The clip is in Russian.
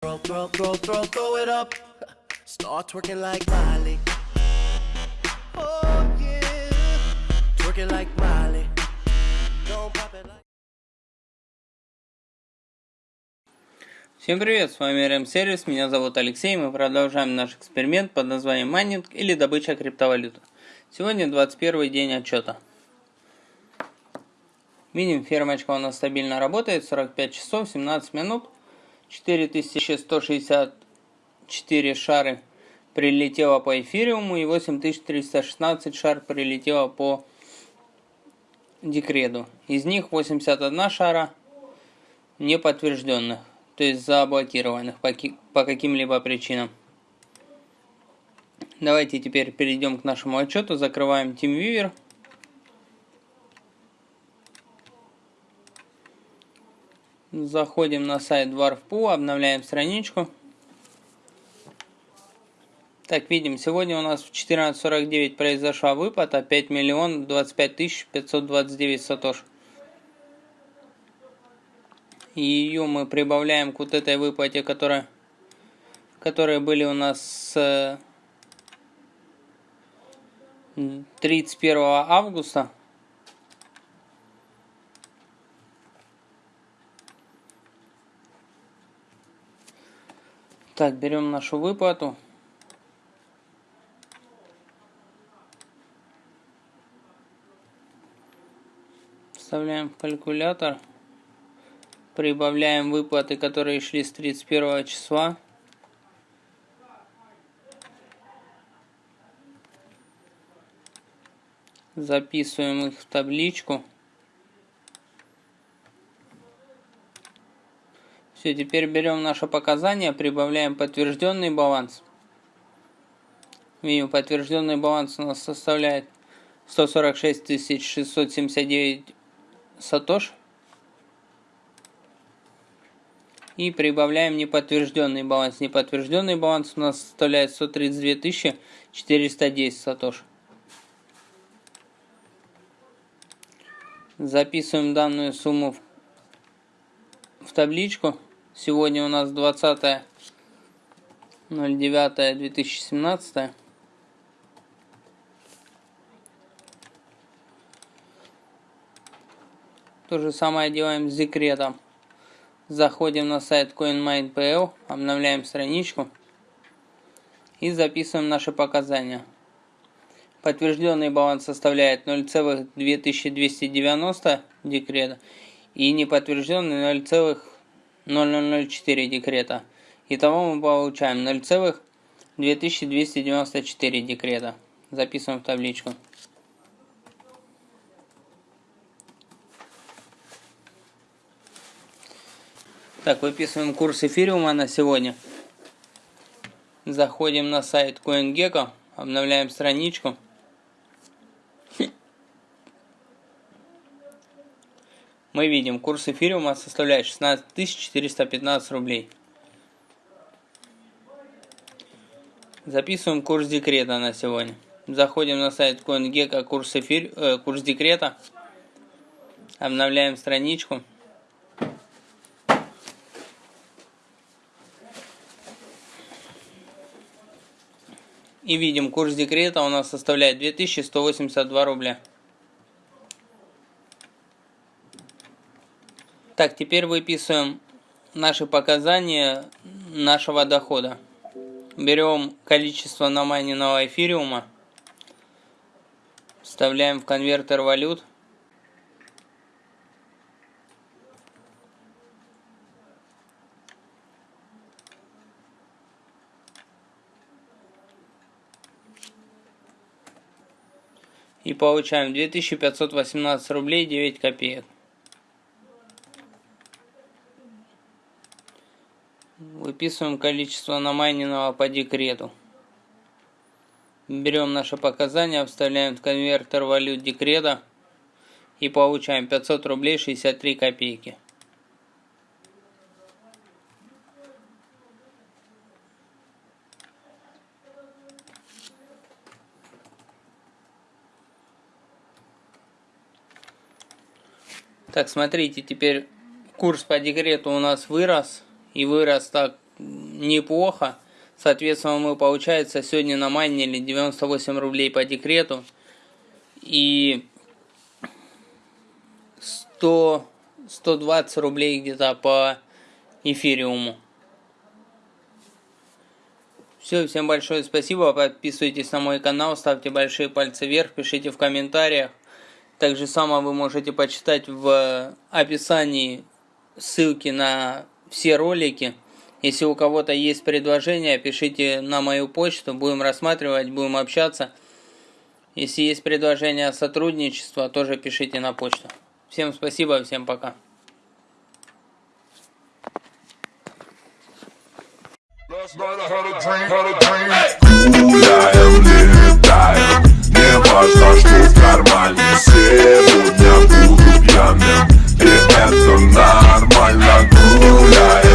Throw, throw, throw, throw, throw it up. Start twerking like Miley. Oh yeah, twerking like Miley. Don't pop it like. Всем привет, с вами RM Сервис, меня зовут Алексей, мы продолжаем наш эксперимент под названием майнинг или добыча криптовалюты. Сегодня 21 день отчета. Видим, фермочка у нас стабильно работает, 45 часов, 17 минут, 4164 шары прилетело по эфириуму и 8316 шар прилетело по декреду. Из них 81 шара неподтвержденных, то есть заблокированных по, каким-либо причинам. Давайте теперь перейдем к нашему отчету, закрываем TeamViewer. Заходим на сайт Dwarf.pu, обновляем страничку. Так, видим, сегодня у нас в 14.49 произошла выплата 5 миллион 25 тысяч 529 сатош. И ее мы прибавляем к вот этой выплате, которая, которые были у нас с 31 августа. Так, берем нашу выплату. Вставляем в калькулятор. Прибавляем выплаты, которые шли с 31 числа. Записываем их в табличку. Все, теперь берем наше показание, прибавляем подтвержденный баланс. Видим, подтвержденный баланс у нас составляет 146 679 сатош. И прибавляем неподтвержденный баланс. Неподтвержденный баланс у нас составляет 132 410 сатош. Записываем данную сумму в табличку. Сегодня у нас 20 09 2017 То же самое делаем с декретом. Заходим на сайт CoinMine.pl, обновляем страничку и записываем наши показания. Подтвержденный баланс составляет 0,2290 декрета и неподтвержденный 0,0004 декрета. Итого мы получаем 0,2294 декрета. Записываем в табличку. Так, выписываем курс эфириума на сегодня. Заходим на сайт CoinGecko, обновляем страничку. Мы видим, курс эфириума составляет 16 415 рублей. Записываем курс декрета на сегодня. Заходим на сайт CoinGecko, курс, эфир, э, курс декрета. Обновляем страничку. И видим, курс декрета у нас составляет 2182 рубля. Так, теперь выписываем наши показания нашего дохода. Берем количество намайненного эфириума, вставляем в конвертер валют. И получаем 2518 рублей 9 копеек. Выписываем количество намайненного по декрету. Берем наши показания, вставляем в конвертер валют декрета и получаем 500 рублей 63 копейки. Так, смотрите, теперь курс по декрету у нас вырос и вырос так неплохо. Соответственно, мы, получается, сегодня на намайнили 98 рублей по декрету. И 100, 120 рублей где-то по эфириуму. Все, всем большое спасибо. Подписывайтесь на мой канал, ставьте большие пальцы вверх, пишите в комментариях. Также само вы можете почитать в описании ссылки на все ролики. Если у кого-то есть предложения, пишите на мою почту, будем рассматривать, будем общаться. Если есть предложения сотрудничества, тоже пишите на почту. Всем спасибо, всем пока. Не важно, что в кармане Сегодня буду пьяным И это нормально Laguna